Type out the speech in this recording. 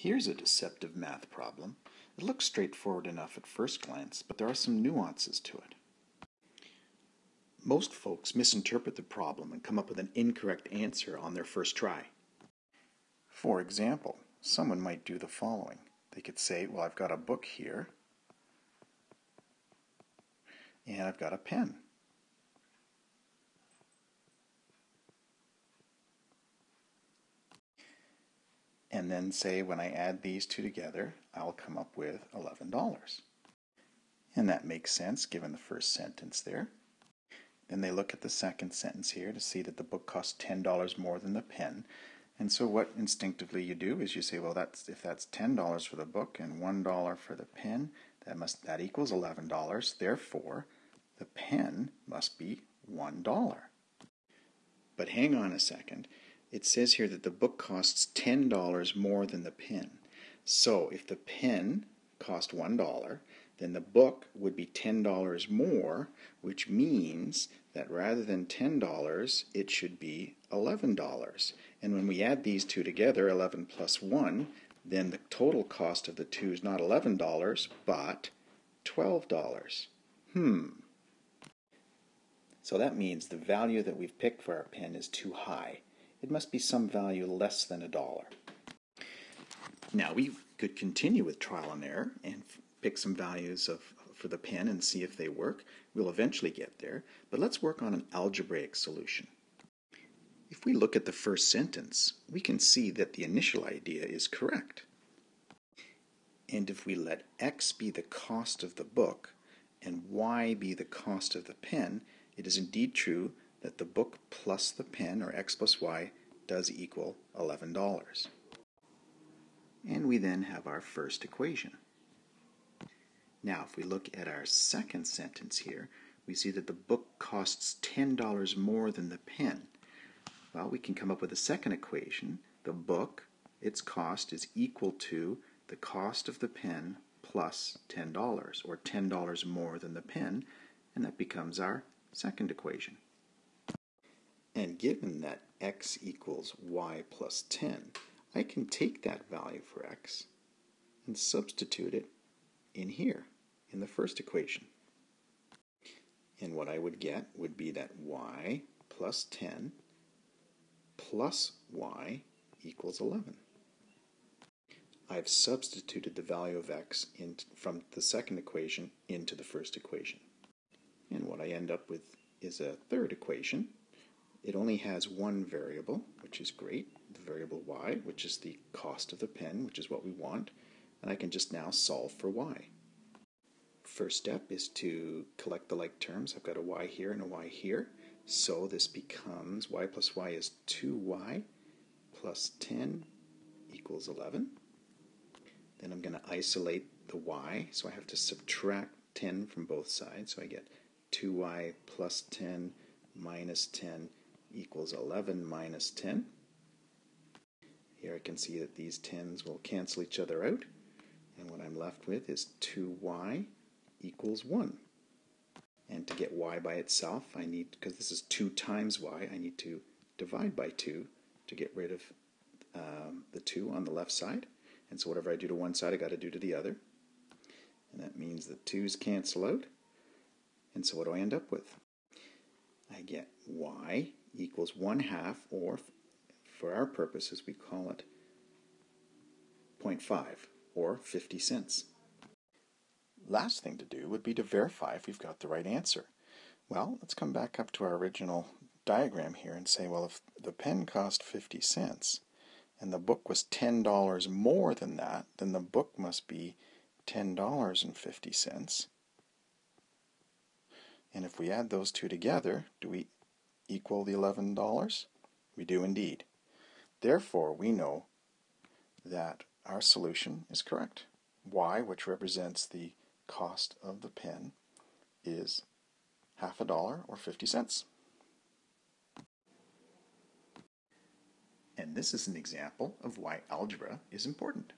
Here's a deceptive math problem. It looks straightforward enough at first glance, but there are some nuances to it. Most folks misinterpret the problem and come up with an incorrect answer on their first try. For example, someone might do the following. They could say, well, I've got a book here, and I've got a pen. And then say when I add these two together, I'll come up with $11. And that makes sense given the first sentence there. Then they look at the second sentence here to see that the book costs $10 more than the pen. And so what instinctively you do is you say, well, that's if that's $10 for the book and $1 for the pen, that must that equals $11. Therefore, the pen must be $1. But hang on a second it says here that the book costs $10 more than the pen. So if the pen cost $1, then the book would be $10 more, which means that rather than $10, it should be $11. And when we add these two together, 11 plus 1, then the total cost of the two is not $11, but $12. Hmm. So that means the value that we've picked for our pen is too high it must be some value less than a dollar. Now we could continue with trial and error and pick some values of for the pen and see if they work. We'll eventually get there, but let's work on an algebraic solution. If we look at the first sentence, we can see that the initial idea is correct. And if we let x be the cost of the book and y be the cost of the pen, it is indeed true that the book plus the pen, or x plus y, does equal $11. And we then have our first equation. Now, if we look at our second sentence here, we see that the book costs $10 more than the pen. Well, we can come up with a second equation. The book, its cost is equal to the cost of the pen plus $10, or $10 more than the pen, and that becomes our second equation. And given that x equals y plus 10, I can take that value for x and substitute it in here, in the first equation. And what I would get would be that y plus 10 plus y equals 11. I've substituted the value of x in, from the second equation into the first equation. And what I end up with is a third equation it only has one variable, which is great, the variable y, which is the cost of the pen, which is what we want, and I can just now solve for y. First step is to collect the like terms. I've got a y here and a y here, so this becomes y plus y is 2y plus 10 equals 11. Then I'm going to isolate the y, so I have to subtract 10 from both sides, so I get 2y plus 10 minus 10 equals 11 minus 10. Here I can see that these 10s will cancel each other out, and what I'm left with is 2y equals 1. And to get y by itself, I need, because this is 2 times y, I need to divide by 2 to get rid of um, the 2 on the left side. And so whatever I do to one side, i got to do to the other. And that means the 2's cancel out. And so what do I end up with? Get y equals 1 half, or for our purposes, we call it 0.5, or 50 cents. Last thing to do would be to verify if we've got the right answer. Well, let's come back up to our original diagram here and say, well, if the pen cost 50 cents and the book was $10 more than that, then the book must be $10.50. And if we add those two together, do we equal the $11? We do indeed. Therefore, we know that our solution is correct. Y, which represents the cost of the pen, is half a dollar or 50 cents. And this is an example of why algebra is important.